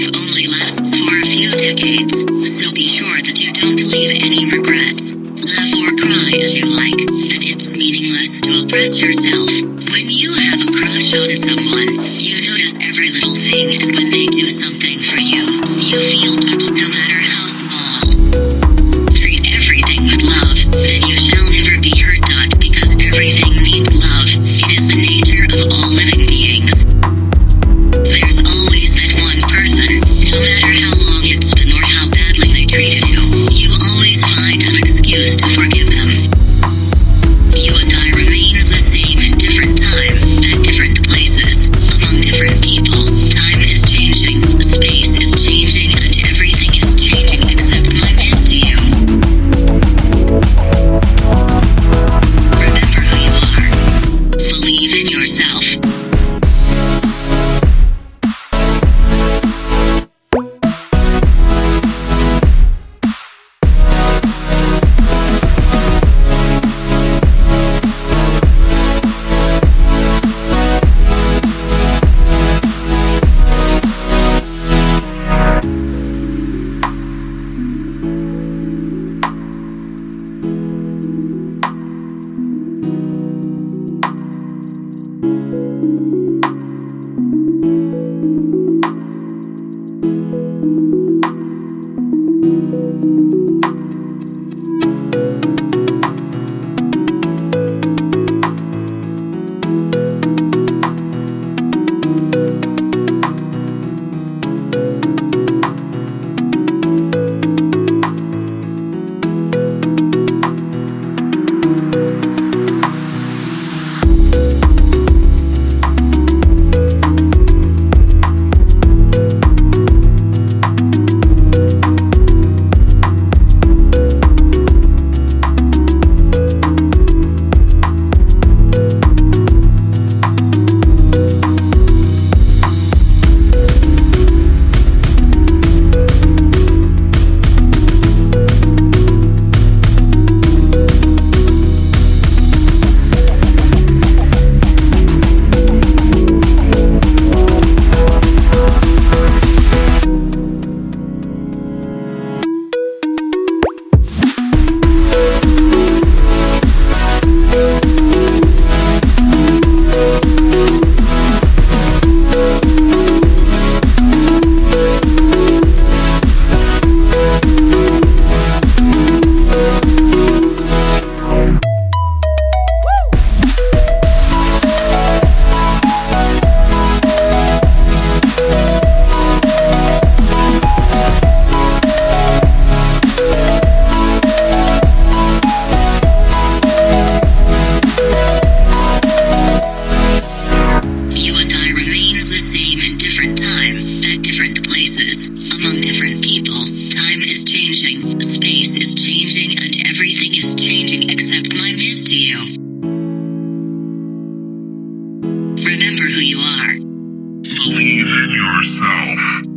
Life only lasts for a few decades, so be sure that you don't leave any regrets. Laugh or cry as you like. Música different time, at different places, among different people. Time is changing, space is changing, and everything is changing except my miss to you. Remember who you are. Believe in yourself.